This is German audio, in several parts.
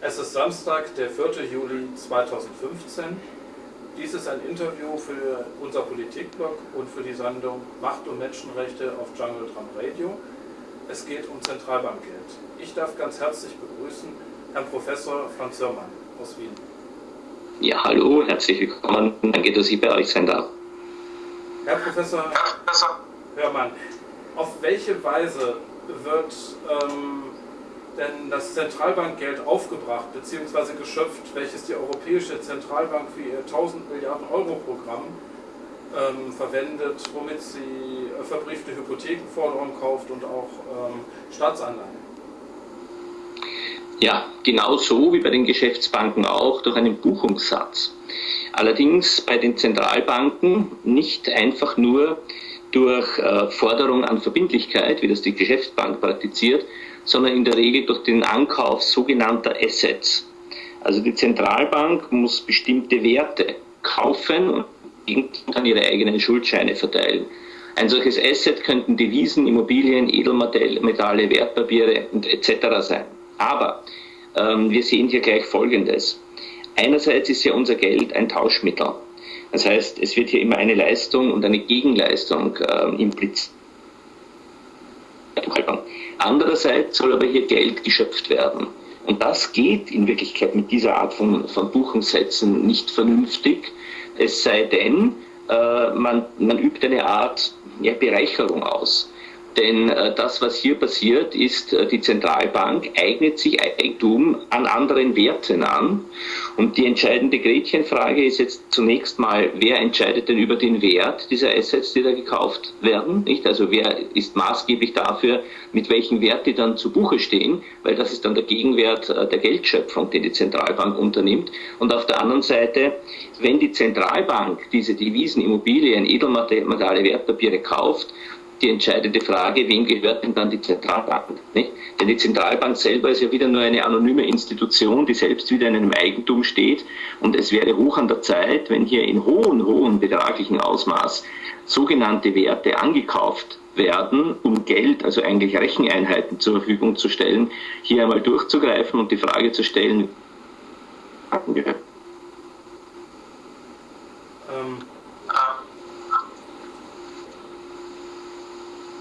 Es ist Samstag, der 4. Juli 2015. Dies ist ein Interview für unser Politikblog und für die Sendung Macht und Menschenrechte auf Jungle Drum Radio. Es geht um Zentralbankgeld. Ich darf ganz herzlich begrüßen Herrn Professor Franz Hörmann aus Wien. Ja, hallo, herzlich willkommen. Danke, dass ich bei euch sein darf. Herr Professor Hörmann, auf welche Weise wird ähm, denn das Zentralbankgeld aufgebracht bzw. geschöpft, welches die Europäische Zentralbank für ihr 1000 Milliarden Euro Programm ähm, verwendet, womit sie äh, verbriefte Hypothekenforderungen kauft und auch ähm, Staatsanleihen. Ja, genauso wie bei den Geschäftsbanken auch durch einen Buchungssatz. Allerdings bei den Zentralbanken nicht einfach nur durch äh, Forderung an Verbindlichkeit, wie das die Geschäftsbank praktiziert, sondern in der Regel durch den Ankauf sogenannter Assets. Also die Zentralbank muss bestimmte Werte kaufen und kann ihre eigenen Schuldscheine verteilen. Ein solches Asset könnten Devisen, Immobilien, Edelmetalle, Wertpapiere und etc. sein. Aber ähm, wir sehen hier gleich Folgendes. Einerseits ist ja unser Geld ein Tauschmittel. Das heißt, es wird hier immer eine Leistung und eine Gegenleistung äh, impliziert. Andererseits soll aber hier Geld geschöpft werden. Und das geht in Wirklichkeit mit dieser Art von, von Buchungssätzen nicht vernünftig, es sei denn, äh, man, man übt eine Art ja, Bereicherung aus. Denn äh, das, was hier passiert, ist, äh, die Zentralbank eignet sich Eigentum an anderen Werten an. Und die entscheidende Gretchenfrage ist jetzt zunächst mal, wer entscheidet denn über den Wert dieser Assets, die da gekauft werden? Nicht? Also wer ist maßgeblich dafür, mit welchem Wert die dann zu Buche stehen? Weil das ist dann der Gegenwert äh, der Geldschöpfung, den die Zentralbank unternimmt. Und auf der anderen Seite, wenn die Zentralbank diese Devisen, Immobilien, Edelmetalle, Wertpapiere kauft, die entscheidende Frage, wem gehört denn dann die Zentralbank? Nicht? Denn die Zentralbank selber ist ja wieder nur eine anonyme Institution, die selbst wieder in einem Eigentum steht. Und es wäre hoch an der Zeit, wenn hier in hohen, hohen betraglichen Ausmaß sogenannte Werte angekauft werden, um Geld, also eigentlich Recheneinheiten zur Verfügung zu stellen, hier einmal durchzugreifen und die Frage zu stellen, ähm,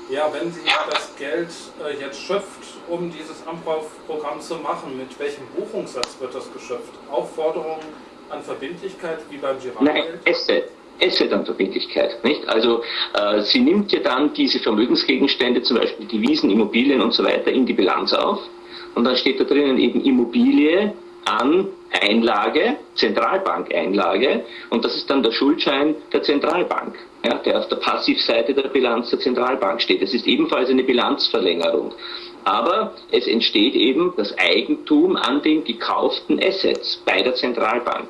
Ja, wenn sie das Geld äh, jetzt schöpft, um dieses Amprauf-Programm zu machen, mit welchem Buchungssatz wird das geschöpft? Auch Forderungen an Verbindlichkeit wie beim Girardgeld? Nein, Asset an Verbindlichkeit. Nicht? Also äh, sie nimmt ja dann diese Vermögensgegenstände, zum Beispiel Devisen, Immobilien und so weiter, in die Bilanz auf. Und dann steht da drinnen eben Immobilie an Einlage, Zentralbankeinlage, und das ist dann der Schuldschein der Zentralbank, ja, der auf der Passivseite der Bilanz der Zentralbank steht. Das ist ebenfalls eine Bilanzverlängerung. Aber es entsteht eben das Eigentum an den gekauften Assets bei der Zentralbank.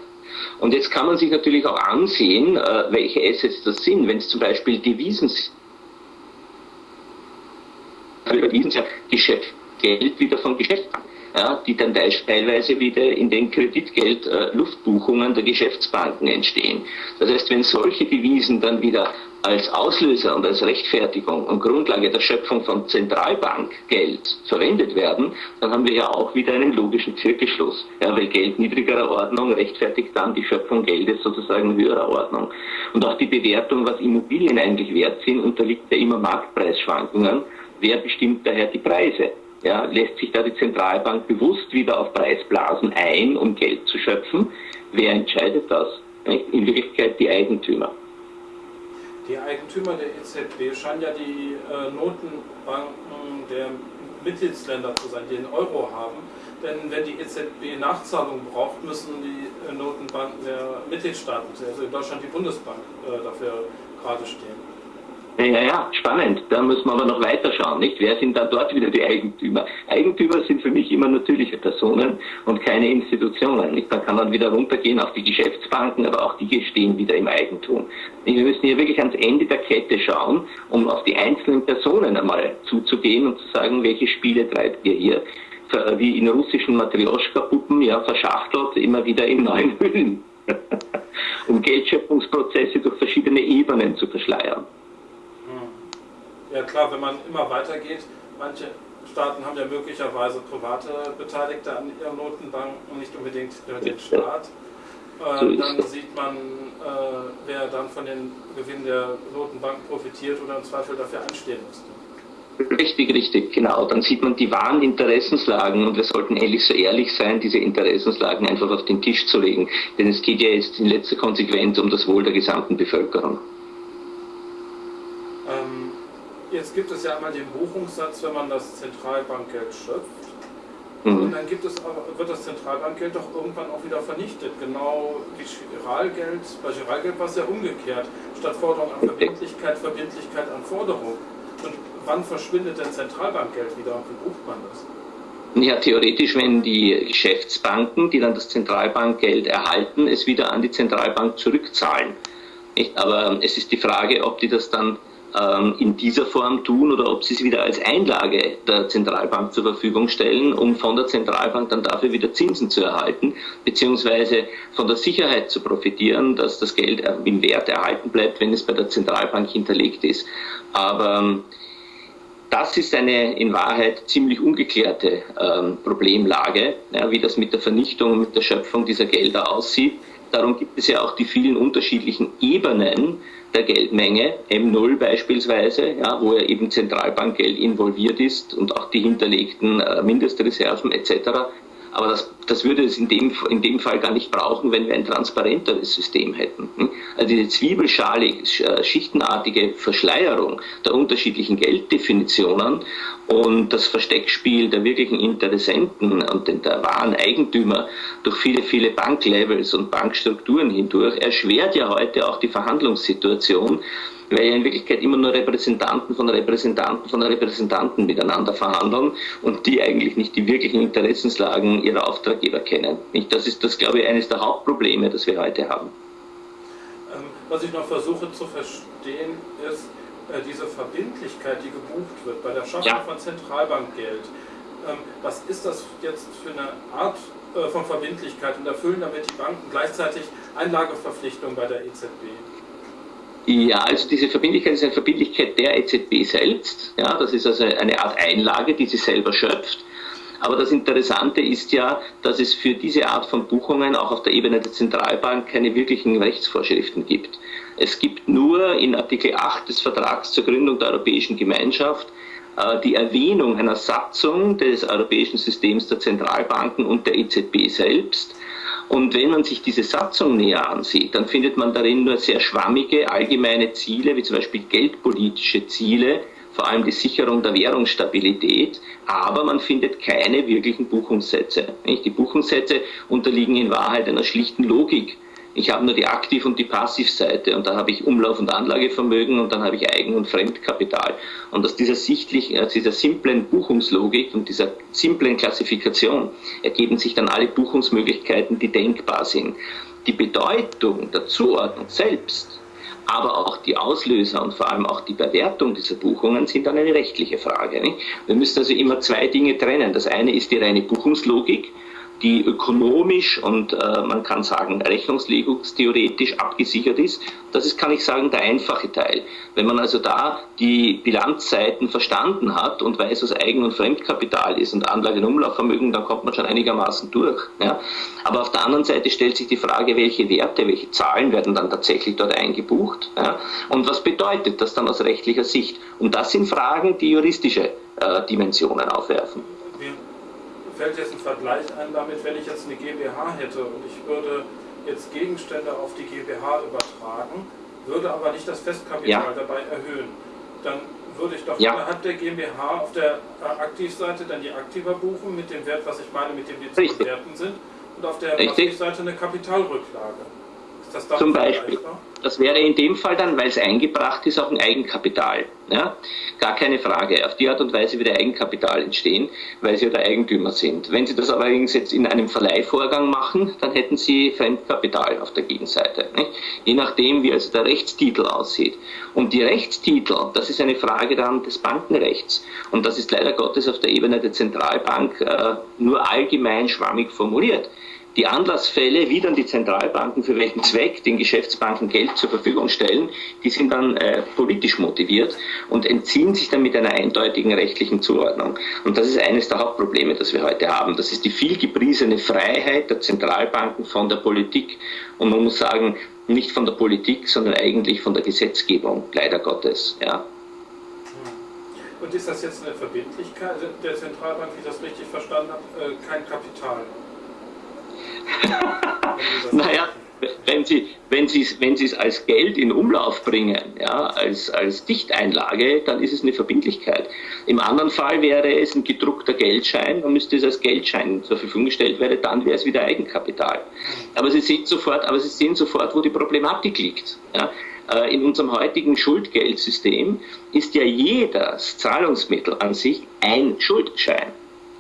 Und jetzt kann man sich natürlich auch ansehen, äh, welche Assets das sind. Wenn es zum Beispiel Devisen sind, Devisen ja Geschäft, Geld wieder von Geschäftsbanken ja, die dann teilweise wieder in den Kreditgeld-Luftbuchungen der Geschäftsbanken entstehen. Das heißt, wenn solche Devisen dann wieder als Auslöser und als Rechtfertigung und Grundlage der Schöpfung von Zentralbankgeld verwendet werden, dann haben wir ja auch wieder einen logischen Zirkelschluss. Ja, weil Geld niedrigerer Ordnung rechtfertigt dann die Schöpfung Geldes sozusagen höherer Ordnung. Und auch die Bewertung, was Immobilien eigentlich wert sind, unterliegt ja immer Marktpreisschwankungen. Wer bestimmt daher die Preise? Ja, lässt sich da die Zentralbank bewusst wieder auf Preisblasen ein, um Geld zu schöpfen? Wer entscheidet das? In Wirklichkeit die Eigentümer. Die Eigentümer der EZB scheinen ja die äh, Notenbanken der Mitgliedsländer zu sein, die den Euro haben. Denn wenn die EZB Nachzahlungen braucht, müssen die äh, Notenbanken der Mitgliedstaaten, also in Deutschland die Bundesbank, äh, dafür gerade stehen. Ja, ja, spannend. Da muss man aber noch weiter schauen, nicht? Wer sind dann dort wieder die Eigentümer? Eigentümer sind für mich immer natürliche Personen und keine Institutionen. Nicht? Man kann dann wieder runtergehen auf die Geschäftsbanken, aber auch die stehen wieder im Eigentum. Wir müssen hier wirklich ans Ende der Kette schauen, um auf die einzelnen Personen einmal zuzugehen und zu sagen, welche Spiele treibt ihr hier? Wie in russischen Matrioschka-Puppen, ja, verschachtelt, immer wieder in neuen Hüllen. um Geldschöpfungsprozesse durch verschiedene Ebenen zu verschleiern. Ja klar, wenn man immer weitergeht, manche Staaten haben ja möglicherweise private Beteiligte an ihren Notenbanken und nicht unbedingt den Staat. Äh, dann sieht man, äh, wer dann von den Gewinnen der Notenbanken profitiert oder im Zweifel dafür einstehen müsste. Richtig, richtig, genau. Dann sieht man die wahren Interessenslagen und wir sollten ehrlich so ehrlich sein, diese Interessenslagen einfach auf den Tisch zu legen. Denn es geht ja jetzt in letzter Konsequenz um das Wohl der gesamten Bevölkerung. Ähm, jetzt gibt es ja einmal den Buchungssatz, wenn man das Zentralbankgeld schöpft. Mhm. Und dann gibt es wird das Zentralbankgeld doch irgendwann auch wieder vernichtet. Genau wie Giralgeld, bei Giralgeld war es ja umgekehrt. Statt Forderung an Verbindlichkeit, Verbindlichkeit an Forderung. Und wann verschwindet denn Zentralbankgeld wieder und wie bucht man das? Ja, theoretisch, wenn die Geschäftsbanken, die dann das Zentralbankgeld erhalten, es wieder an die Zentralbank zurückzahlen. Aber es ist die Frage, ob die das dann ähm, in dieser Form tun oder ob sie es wieder als Einlage der Zentralbank zur Verfügung stellen, um von der Zentralbank dann dafür wieder Zinsen zu erhalten, beziehungsweise von der Sicherheit zu profitieren, dass das Geld im Wert erhalten bleibt, wenn es bei der Zentralbank hinterlegt ist. Aber ähm, das ist eine in Wahrheit ziemlich ungeklärte ähm, Problemlage, wie das mit der Vernichtung, mit der Schöpfung dieser Gelder aussieht. Darum gibt es ja auch die vielen unterschiedlichen Ebenen der Geldmenge, M0 beispielsweise, ja, wo ja eben Zentralbankgeld involviert ist und auch die hinterlegten äh, Mindestreserven etc. Aber das, das würde es in dem, in dem Fall gar nicht brauchen, wenn wir ein transparenteres System hätten. Hm? Also diese zwiebelschalig, äh, schichtenartige Verschleierung der unterschiedlichen Gelddefinitionen und das Versteckspiel der wirklichen Interessenten und der wahren Eigentümer durch viele, viele Banklevels und Bankstrukturen hindurch erschwert ja heute auch die Verhandlungssituation weil ja in Wirklichkeit immer nur Repräsentanten von Repräsentanten von Repräsentanten miteinander verhandeln und die eigentlich nicht die wirklichen Interessenslagen ihrer Auftraggeber kennen. Das ist das, glaube ich, eines der Hauptprobleme, das wir heute haben. Ähm, was ich noch versuche zu verstehen, ist äh, diese Verbindlichkeit, die gebucht wird bei der Schaffung ja. von Zentralbankgeld. Ähm, was ist das jetzt für eine Art äh, von Verbindlichkeit und erfüllen damit die Banken gleichzeitig Einlageverpflichtungen bei der EZB? Ja, also diese Verbindlichkeit ist eine Verbindlichkeit der EZB selbst. Ja, das ist also eine Art Einlage, die sie selber schöpft. Aber das Interessante ist ja, dass es für diese Art von Buchungen auch auf der Ebene der Zentralbank keine wirklichen Rechtsvorschriften gibt. Es gibt nur in Artikel 8 des Vertrags zur Gründung der Europäischen Gemeinschaft äh, die Erwähnung einer Satzung des europäischen Systems der Zentralbanken und der EZB selbst, und wenn man sich diese Satzung näher ansieht, dann findet man darin nur sehr schwammige allgemeine Ziele, wie zum Beispiel geldpolitische Ziele, vor allem die Sicherung der Währungsstabilität, aber man findet keine wirklichen Buchungssätze. Die Buchungssätze unterliegen in Wahrheit einer schlichten Logik. Ich habe nur die Aktiv- und die Passivseite und da habe ich Umlauf- und Anlagevermögen und dann habe ich Eigen- und Fremdkapital. Und aus dieser sichtlichen, aus dieser simplen Buchungslogik und dieser simplen Klassifikation ergeben sich dann alle Buchungsmöglichkeiten, die denkbar sind. Die Bedeutung der Zuordnung selbst aber auch die Auslöser und vor allem auch die Bewertung dieser Buchungen sind dann eine rechtliche Frage. Nicht? Wir müssen also immer zwei Dinge trennen. Das eine ist die reine Buchungslogik, die ökonomisch und äh, man kann sagen rechnungslegungstheoretisch abgesichert ist. Das ist, kann ich sagen, der einfache Teil. Wenn man also da die Bilanzseiten verstanden hat und weiß, was Eigen- und Fremdkapital ist und Anlage- und Umlaufvermögen, dann kommt man schon einigermaßen durch. Ja. Aber auf der anderen Seite stellt sich die Frage, welche Werte, welche Zahlen werden dann tatsächlich dort eingebucht ja. und was bedeutet das dann aus rechtlicher Sicht. Und das sind Fragen, die juristische äh, Dimensionen aufwerfen fällt jetzt ein Vergleich ein damit, wenn ich jetzt eine GmbH hätte und ich würde jetzt Gegenstände auf die GmbH übertragen, würde aber nicht das Festkapital ja. dabei erhöhen. Dann würde ich doch ja. innerhalb der GmbH auf der äh, Aktivseite dann die Aktiva buchen mit dem Wert, was ich meine, mit dem die zu bewerten sind, und auf der Passivseite eine Kapitalrücklage. Zum Beispiel. Das wäre in dem Fall dann, weil es eingebracht ist, auch ein Eigenkapital. Ja? Gar keine Frage. Auf die Art und Weise wird Eigenkapital entstehen, weil Sie ja der Eigentümer sind. Wenn Sie das allerdings jetzt in einem Verleihvorgang machen, dann hätten Sie Fremdkapital auf der Gegenseite. Nicht? Je nachdem, wie also der Rechtstitel aussieht. Und die Rechtstitel, das ist eine Frage dann des Bankenrechts. Und das ist leider Gottes auf der Ebene der Zentralbank äh, nur allgemein schwammig formuliert Die Anlassfälle, wie dann die Zentralbanken für welchen Zweck den Geschäftsbanken Geld zur Verfügung stellen, die sind dann äh, politisch motiviert und entziehen sich dann mit einer eindeutigen rechtlichen Zuordnung. Und das ist eines der Hauptprobleme, das wir heute haben. Das ist die viel gepriesene Freiheit der Zentralbanken von der Politik. Und man muss sagen, nicht von der Politik, sondern eigentlich von der Gesetzgebung, leider Gottes. Ja. Und ist das jetzt eine Verbindlichkeit der Zentralbank, wie ich das richtig verstanden habe, äh, kein Kapital? naja, wenn Sie, wenn Sie, wenn Sie es als Geld in Umlauf bringen, ja, als, als Dichteinlage, dann ist es eine Verbindlichkeit. Im anderen Fall wäre es ein gedruckter Geldschein, dann müsste es als Geldschein zur Verfügung gestellt werden, dann wäre es wieder Eigenkapital. Aber Sie sehen sofort, aber Sie sehen sofort, wo die Problematik liegt. Ja. Äh, in unserem heutigen Schuldgeldsystem ist ja jedes Zahlungsmittel an sich ein Schuldschein.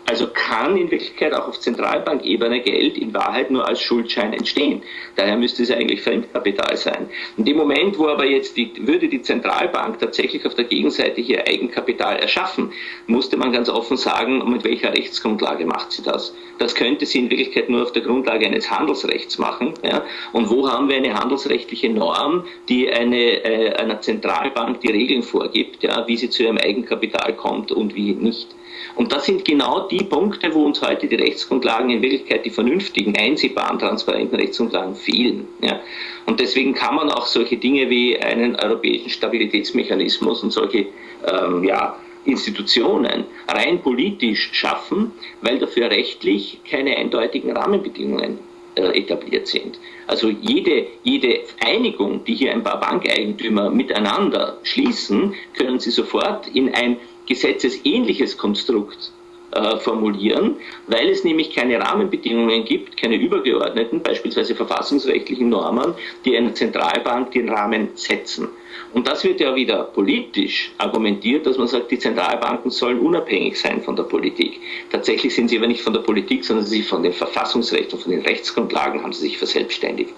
Also kann in Wirklichkeit auch auf Zentralbankebene Geld in Wahrheit nur als Schuldschein entstehen. Daher müsste es eigentlich Fremdkapital sein. In dem Moment, wo aber jetzt die, würde die Zentralbank tatsächlich auf der Gegenseite hier Eigenkapital erschaffen, musste man ganz offen sagen, mit welcher Rechtsgrundlage macht sie das. Das könnte sie in Wirklichkeit nur auf der Grundlage eines Handelsrechts machen. Ja? Und wo haben wir eine handelsrechtliche Norm, die eine, äh, einer Zentralbank die Regeln vorgibt, ja, wie sie zu ihrem Eigenkapital kommt und wie nicht? Und das sind genau die Punkte, wo uns heute die Rechtsgrundlagen in Wirklichkeit die vernünftigen, einsehbaren, transparenten Rechtsgrundlagen fehlen. Ja. Und deswegen kann man auch solche Dinge wie einen europäischen Stabilitätsmechanismus und solche ähm, ja, Institutionen rein politisch schaffen, weil dafür rechtlich keine eindeutigen Rahmenbedingungen äh, etabliert sind. Also jede, jede Einigung, die hier ein paar Bankeigentümer miteinander schließen, können sie sofort in ein gesetzesähnliches Konstrukt äh, formulieren, weil es nämlich keine Rahmenbedingungen gibt, keine übergeordneten, beispielsweise verfassungsrechtlichen Normen, die einer Zentralbank den Rahmen setzen. Und das wird ja wieder politisch argumentiert, dass man sagt, die Zentralbanken sollen unabhängig sein von der Politik. Tatsächlich sind sie aber nicht von der Politik, sondern sie von den Verfassungsrechten und von den Rechtsgrundlagen haben sie sich verselbstständigt.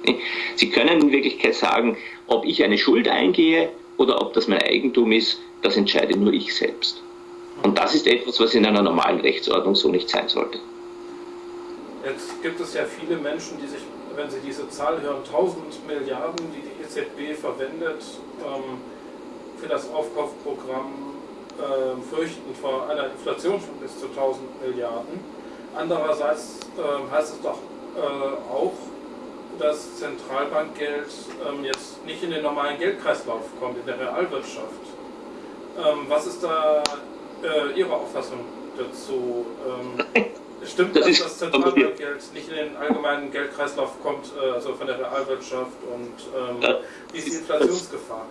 Sie können in Wirklichkeit sagen, ob ich eine Schuld eingehe oder ob das mein Eigentum ist, das entscheide nur ich selbst. Und das ist etwas, was in einer normalen Rechtsordnung so nicht sein sollte. Jetzt gibt es ja viele Menschen, die sich, wenn sie diese Zahl hören, 1000 Milliarden, die die EZB verwendet, ähm, für das Aufkaufprogramm äh, fürchten vor einer Inflation von bis zu 1000 Milliarden. Andererseits äh, heißt es doch äh, auch, dass Zentralbankgeld ähm, jetzt nicht in den normalen Geldkreislauf kommt, in der Realwirtschaft. Ähm, was ist da äh, Ihre Auffassung dazu? Ähm, stimmt das, dass das Zentralbankgeld nicht in den allgemeinen Geldkreislauf kommt, äh, also von der Realwirtschaft und ähm, wie ist die Inflationsgefahr?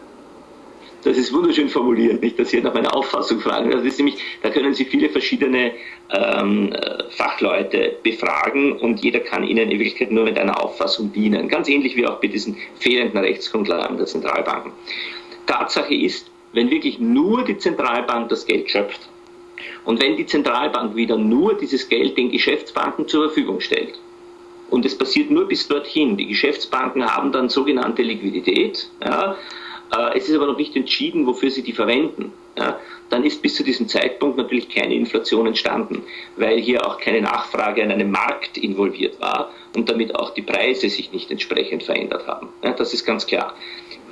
Das ist wunderschön formuliert, nicht, dass Sie nach meiner Auffassung fragen. Das ist nämlich, da können Sie viele verschiedene ähm, Fachleute befragen und jeder kann Ihnen in Wirklichkeit nur mit einer Auffassung dienen. Ganz ähnlich wie auch bei diesen fehlenden Rechtsgrundlagen der Zentralbanken. Tatsache ist, wenn wirklich nur die Zentralbank das Geld schöpft und wenn die Zentralbank wieder nur dieses Geld den Geschäftsbanken zur Verfügung stellt, und es passiert nur bis dorthin, die Geschäftsbanken haben dann sogenannte Liquidität, ja, äh, es ist aber noch nicht entschieden, wofür sie die verwenden, ja, dann ist bis zu diesem Zeitpunkt natürlich keine Inflation entstanden, weil hier auch keine Nachfrage an einem Markt involviert war und damit auch die Preise sich nicht entsprechend verändert haben. Ja, das ist ganz klar.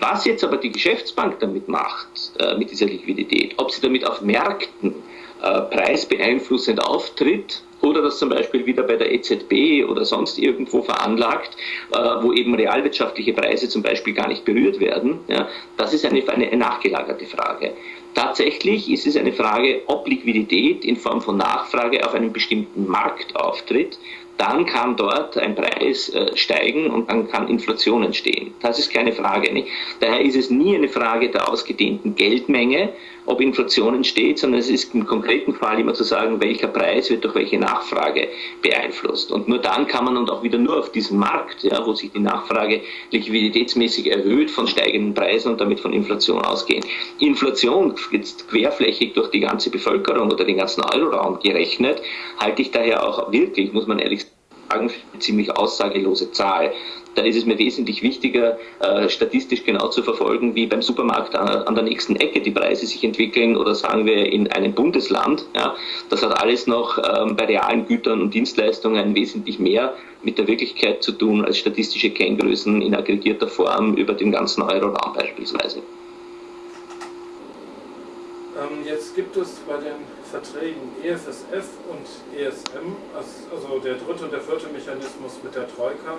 Was jetzt aber die Geschäftsbank damit macht, äh, mit dieser Liquidität, ob sie damit auf Märkten äh, preisbeeinflussend auftritt oder das zum Beispiel wieder bei der EZB oder sonst irgendwo veranlagt, äh, wo eben realwirtschaftliche Preise zum Beispiel gar nicht berührt werden, ja, das ist eine, eine nachgelagerte Frage. Tatsächlich ist es eine Frage, ob Liquidität in Form von Nachfrage auf einem bestimmten Markt auftritt dann kann dort ein Preis äh, steigen und dann kann Inflation entstehen. Das ist keine Frage. Nicht? Daher ist es nie eine Frage der ausgedehnten Geldmenge, ob Inflation entsteht, sondern es ist im konkreten Fall immer zu sagen, welcher Preis wird durch welche Nachfrage beeinflusst. Und nur dann kann man und auch wieder nur auf diesem Markt, ja, wo sich die Nachfrage liquiditätsmäßig erhöht, von steigenden Preisen und damit von Inflation ausgehen. Inflation jetzt querflächig durch die ganze Bevölkerung oder den ganzen Euroraum gerechnet, halte ich daher auch wirklich, muss man ehrlich sagen, eine ziemlich aussagelose Zahl. Da ist es mir wesentlich wichtiger, äh, statistisch genau zu verfolgen, wie beim Supermarkt an, an, der nächsten Ecke die Preise sich entwickeln oder sagen wir in einem Bundesland. Ja. Das hat alles noch ähm, bei realen Gütern und Dienstleistungen wesentlich mehr mit der Wirklichkeit zu tun als statistische Kenngrößen in aggregierter Form über den ganzen Euroraum beispielsweise. Ähm, jetzt gibt es bei den Verträgen EFSF und ESM, also der dritte und der vierte Mechanismus mit der Troika,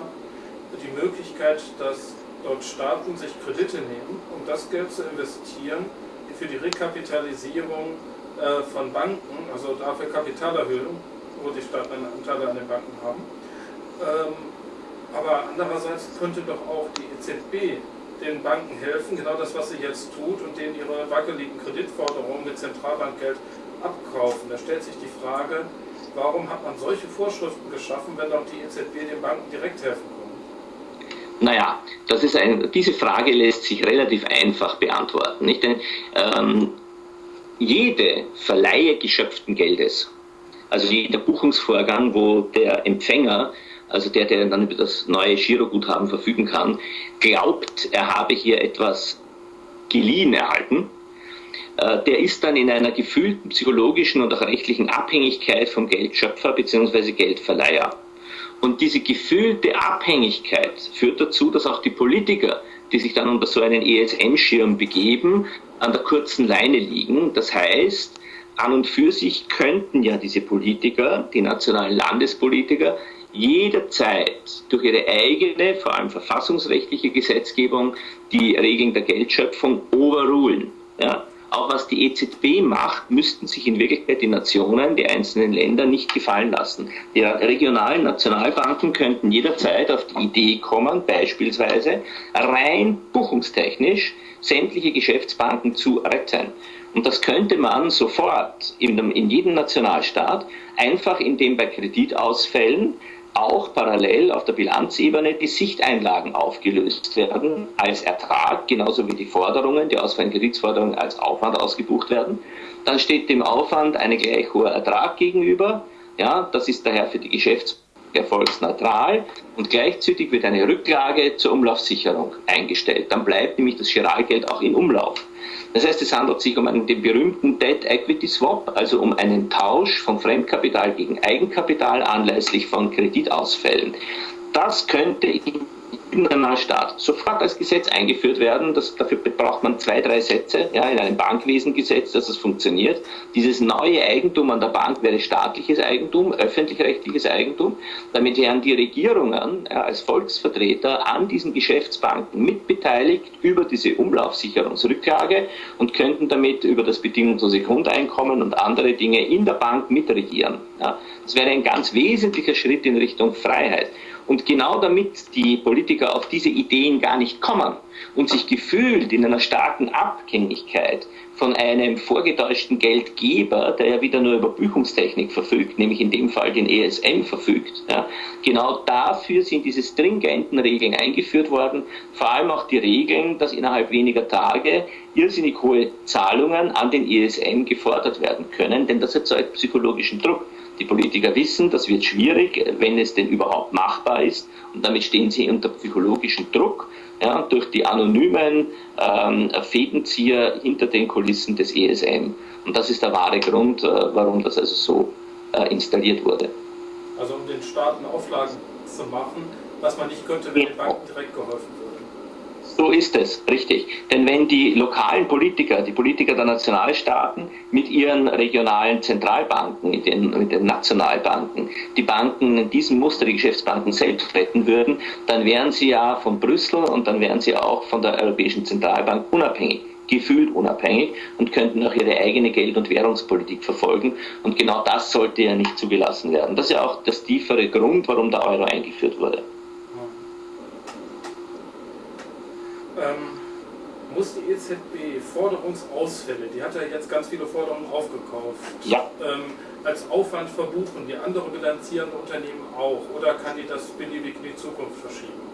die Möglichkeit, dass dort Staaten sich Kredite nehmen, um das Geld zu investieren für die Rekapitalisierung äh, von Banken, also dafür Kapitalerhöhung, wo die Staaten Anteile an den Banken haben. Ähm, aber andererseits könnte doch auch die EZB den Banken helfen, genau das, was sie jetzt tut, und denen ihre wackeligen Kreditforderungen mit Zentralbankgeld abkaufen. Da stellt sich die Frage, warum hat man solche Vorschriften geschaffen, wenn doch die EZB den Banken direkt helfen kann? Naja, das ist ein, diese Frage lässt sich relativ einfach beantworten. Nicht? Denn, ähm, jede Verleihe geschöpften Geldes, also jeder Buchungsvorgang, wo der Empfänger also der, der dann über das neue Giroguthaben verfügen kann, glaubt, er habe hier etwas geliehen erhalten, der ist dann in einer gefühlten psychologischen und auch rechtlichen Abhängigkeit vom Geldschöpfer bzw. Geldverleiher. Und diese gefühlte Abhängigkeit führt dazu, dass auch die Politiker, die sich dann unter so einen ESM-Schirm begeben, an der kurzen Leine liegen. Das heißt, an und für sich könnten ja diese Politiker, die nationalen Landespolitiker, jederzeit durch ihre eigene, vor allem verfassungsrechtliche Gesetzgebung, die Regeln der Geldschöpfung overrulen. Ja. Auch was die EZB macht, müssten sich in Wirklichkeit die Nationen, die einzelnen Länder nicht gefallen lassen. Die regionalen Nationalbanken könnten jederzeit auf die Idee kommen, beispielsweise rein buchungstechnisch sämtliche Geschäftsbanken zu retten. Und das könnte man sofort in, in jedem Nationalstaat einfach, indem bei Kreditausfällen auch parallel auf der Bilanzebene die Sichteinlagen aufgelöst werden als Ertrag, genauso wie die Forderungen, die ausfallenden Kreditsforderungen als Aufwand ausgebucht werden. Dann steht dem Aufwand ein gleich hoher Ertrag gegenüber. Ja, das ist daher für die Geschäfts erfolgsneutral und gleichzeitig wird eine Rücklage zur Umlaufsicherung eingestellt. Dann bleibt nämlich das Giralgeld auch in Umlauf. Das heißt, es handelt sich um einen, den berühmten Debt Equity Swap, also um einen Tausch von Fremdkapital gegen Eigenkapital anlässlich von Kreditausfällen. Das könnte in Staat sofort als Gesetz eingeführt werden. Das, dafür braucht man zwei, drei Sätze ja, in einem Bankwesengesetz, dass es funktioniert. Dieses neue Eigentum an der Bank wäre staatliches Eigentum, öffentlich-rechtliches Eigentum. Damit wären die Regierungen ja, als Volksvertreter an diesen Geschäftsbanken mitbeteiligt über diese Umlaufsicherungsrücklage und könnten damit über das bedingungslose Grundeinkommen und andere Dinge in der Bank mitregieren. Ja. Das wäre ein ganz wesentlicher Schritt in Richtung Freiheit. Und genau damit die Politiker auf diese Ideen gar nicht kommen und sich gefühlt in einer starken Abhängigkeit von einem vorgetäuschten Geldgeber, der ja wieder nur über Buchungstechnik verfügt, nämlich in dem Fall den ESM verfügt, ja, genau dafür sind diese stringenten Regeln eingeführt worden, vor allem auch die Regeln, dass innerhalb weniger Tage irrsinnig hohe Zahlungen an den ESM gefordert werden können, denn das erzeugt psychologischen Druck. Die Politiker wissen, das wird schwierig, wenn es denn überhaupt machbar ist. Und damit stehen sie unter psychologischem Druck ja, durch die anonymen ähm, Fädenzieher hinter den Kulissen des ESM. Und das ist der wahre Grund, äh, warum das also so äh, installiert wurde. Also um den Staaten Auflagen zu machen, was man nicht könnte, wenn den Banken direkt geholfen wird. So ist es, richtig. Denn wenn die lokalen Politiker, die Politiker der Nationalstaaten mit ihren regionalen Zentralbanken, mit den, mit den Nationalbanken, die Banken in diesem Muster, die Geschäftsbanken selbst retten würden, dann wären sie ja von Brüssel und dann wären sie auch von der Europäischen Zentralbank unabhängig gefühlt unabhängig und könnten auch ihre eigene Geld- und Währungspolitik verfolgen. Und genau das sollte ja nicht zugelassen werden. Das ist ja auch das tiefere Grund, warum der Euro eingeführt wurde. Ähm, muss die EZB Forderungsausfälle, die hat ja jetzt ganz viele Forderungen aufgekauft, ja. ähm, als Aufwand verbuchen, wie andere bilanzierende Unternehmen auch, oder kann die das beliebig in die Zukunft verschieben?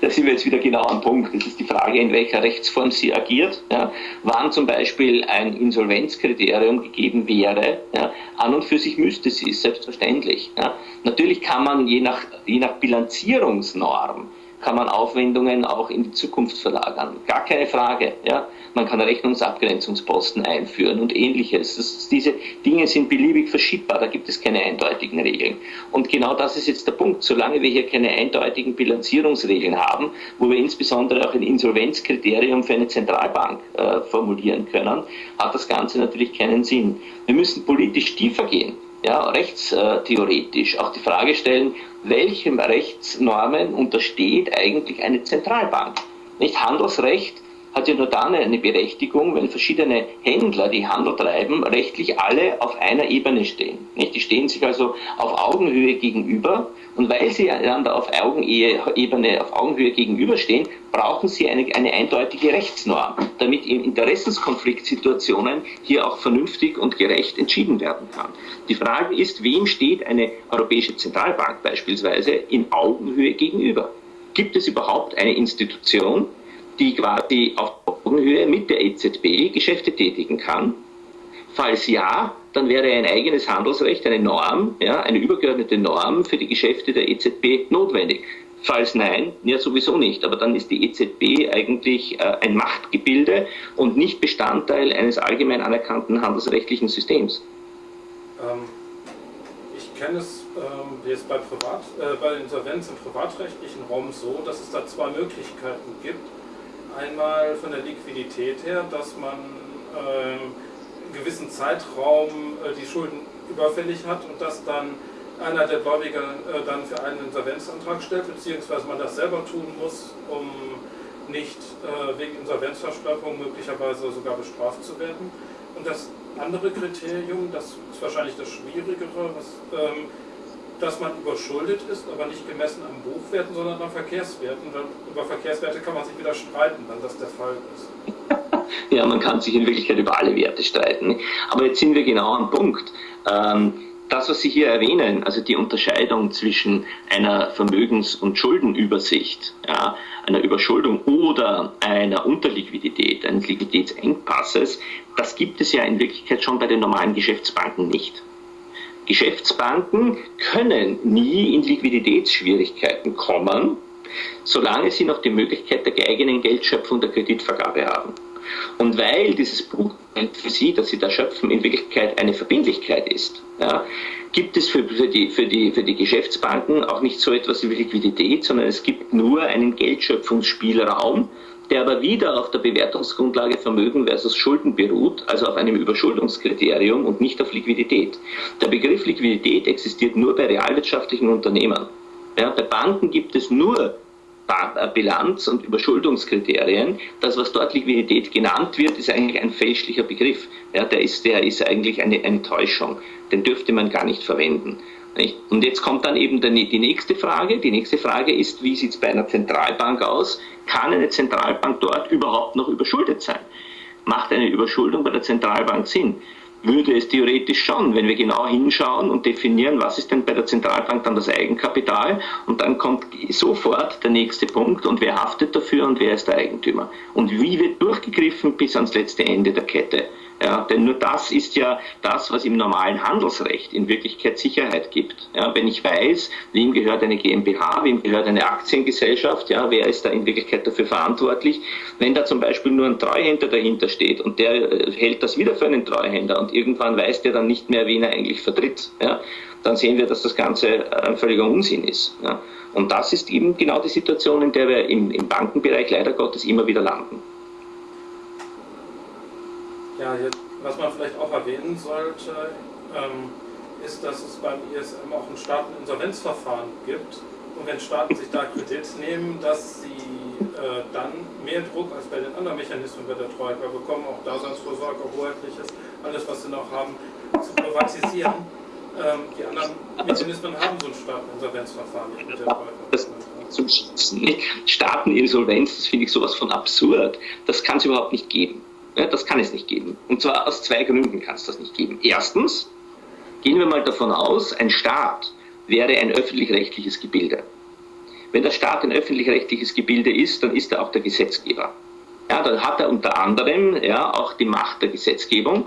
da sind wir jetzt wieder genau am Punkt. Das ist die Frage, in welcher Rechtsform sie agiert. Ja. Wann zum Beispiel ein Insolvenzkriterium gegeben wäre, ja, an und für sich müsste sie, ist selbstverständlich. Ja. Natürlich kann man je nach, je nach Bilanzierungsnorm kann man Aufwendungen auch in die Zukunft verlagern. Gar keine Frage. Ja? Man kann Rechnungsabgrenzungsposten einführen und ähnliches. Das, diese Dinge sind beliebig verschiebbar, da gibt es keine eindeutigen Regeln. Und genau das ist jetzt der Punkt. Solange wir hier keine eindeutigen Bilanzierungsregeln haben, wo wir insbesondere auch ein Insolvenzkriterium für eine Zentralbank äh, formulieren können, hat das Ganze natürlich keinen Sinn. Wir müssen politisch tiefer gehen ja, rechtstheoretisch auch die Frage stellen, welchen Rechtsnormen untersteht eigentlich eine Zentralbank? Nicht Handelsrecht hat ja nur dann eine Berechtigung, wenn verschiedene Händler, die Handel treiben, rechtlich alle auf einer Ebene stehen. Nicht? Die stehen sich also auf Augenhöhe gegenüber und weil sie einander auf Augenebene, auf Augenhöhe gegenüberstehen, brauchen sie eine, eine eindeutige Rechtsnorm, damit in Interessenskonfliktsituationen hier auch vernünftig und gerecht entschieden werden kann. Die Frage ist, wem steht eine Europäische Zentralbank beispielsweise in Augenhöhe gegenüber? Gibt es überhaupt eine Institution, die quasi auf Augenhöhe mit der EZB Geschäfte tätigen kann? Falls ja, dann wäre ein eigenes Handelsrecht, eine Norm, ja, eine übergeordnete Norm für die Geschäfte der EZB notwendig. Falls nein, ja sowieso nicht. Aber dann ist die EZB eigentlich äh, ein Machtgebilde und nicht Bestandteil eines allgemein anerkannten handelsrechtlichen Systems. Ähm, ich kenne es ähm, jetzt bei, Privat, äh, bei Insolvenz im privatrechtlichen Raum so, dass es da zwei Möglichkeiten gibt Einmal von der Liquidität her, dass man ähm, einen gewissen Zeitraum äh, die Schulden überfällig hat und dass dann einer der Gläubiger äh, dann für einen Insolvenzantrag stellt, beziehungsweise man das selber tun muss, um nicht äh, wegen Insolvenzverschleppung möglicherweise sogar bestraft zu werden. Und das andere Kriterium, das ist wahrscheinlich das Schwierigere, was, ähm, dass man überschuldet ist, aber nicht gemessen am Buchwerten, sondern am Verkehrswerten. Und über Verkehrswerte kann man sich wieder streiten, wenn das der Fall ist. Ja, man kann sich in Wirklichkeit über alle Werte streiten. Aber jetzt sind wir genau am Punkt. Ähm, das, was Sie hier erwähnen, also die Unterscheidung zwischen einer Vermögens- und Schuldenübersicht, einer Überschuldung oder einer Unterliquidität, eines Liquiditätsengpasses, das gibt es ja in Wirklichkeit schon bei den normalen Geschäftsbanken nicht. Geschäftsbanken können nie in Liquiditätsschwierigkeiten kommen, solange sie noch die Möglichkeit der eigenen Geldschöpfung der Kreditvergabe haben. Und weil dieses Buchgeld für Sie, das Sie da schöpfen, in Wirklichkeit eine Verbindlichkeit ist, ja, gibt es für, für, die, für, die, für die Geschäftsbanken auch nicht so etwas wie Liquidität, sondern es gibt nur einen Geldschöpfungsspielraum, der aber wieder auf der Bewertungsgrundlage Vermögen versus Schulden beruht, also auf einem Überschuldungskriterium und nicht auf Liquidität. Der Begriff Liquidität existiert nur bei realwirtschaftlichen Unternehmen. Ja, bei Banken gibt es nur äh, Bilanz- und Überschuldungskriterien. Das, was dort Liquidität genannt wird, ist eigentlich ein fälschlicher Begriff. Ja, der, ist, der ist eigentlich eine, eine Täuschung. Den dürfte man gar nicht verwenden. Und jetzt kommt dann eben die nächste Frage. Die nächste Frage ist, wie sieht es bei einer Zentralbank aus? Kann eine Zentralbank dort überhaupt noch überschuldet sein? Macht eine Überschuldung bei der Zentralbank Sinn? Würde es theoretisch schon, wenn wir genau hinschauen und definieren, was ist denn bei der Zentralbank dann das Eigenkapital und dann kommt sofort der nächste Punkt und wer haftet dafür und wer ist der Eigentümer und wie wird durchgegriffen bis ans letzte Ende der Kette. Ja, denn nur das ist ja das, was im normalen Handelsrecht in Wirklichkeit Sicherheit gibt. Ja, wenn ich weiß, wem gehört eine GmbH, wem gehört eine Aktiengesellschaft, ja, wer ist da in Wirklichkeit dafür verantwortlich, wenn da zum Beispiel nur ein Treuhänder dahinter steht und der äh, hält das wieder für einen Treuhänder und irgendwann weiß der dann nicht mehr, wen er eigentlich vertritt, ja, dann sehen wir, dass das Ganze ein völliger Unsinn ist. Ja. Und das ist eben genau die Situation, in der wir im, im Bankenbereich leider Gottes immer wieder landen. Ja, jetzt, was man vielleicht auch erwähnen sollte, ähm, ist, dass es beim ISM auch ein Staateninsolvenzverfahren gibt. Und wenn Staaten sich da Kredit nehmen, dass sie äh, dann mehr Druck als bei den anderen Mechanismen bei der Troika bekommen, auch Daseinsvorsorge, Hoheitliches, alles was sie noch haben, zu privatisieren. Ähm, die anderen Mechanismen haben so ein Staateninsolvenzverfahren mit der Troika. Staateninsolvenz, das finde ich sowas von absurd. Das kann es überhaupt nicht geben. Das kann es nicht geben. Und zwar aus zwei Gründen kann es das nicht geben. Erstens, gehen wir mal davon aus, ein Staat wäre ein öffentlich-rechtliches Gebilde. Wenn der Staat ein öffentlich-rechtliches Gebilde ist, dann ist er auch der Gesetzgeber. Ja, dann hat er unter anderem ja, auch die Macht der Gesetzgebung